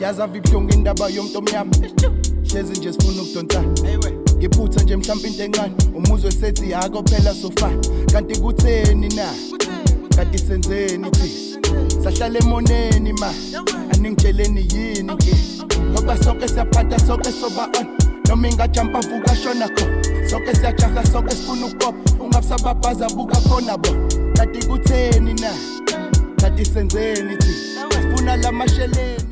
yazavi ibuhlungu indaba yomuntu omnyama hlezi nje sifuna ukudonsana ngiphutha nje mhlawumbe into encane umuzwe sethi yako phela sofa. Kanti kutheni na? Kanti senzeni thi? Sahlala emoneni ma? Aningitsheleni yini ke? ngoba sonke siyaphatha sonke soba on. Noma ingajampa vuka shona kho. Sonke siyajaha sonke sifuna ukupopha ungabusababhaza buka khona bo. Kanti kutheni na? Kanti senzeni thi? Sifuna la masheleni.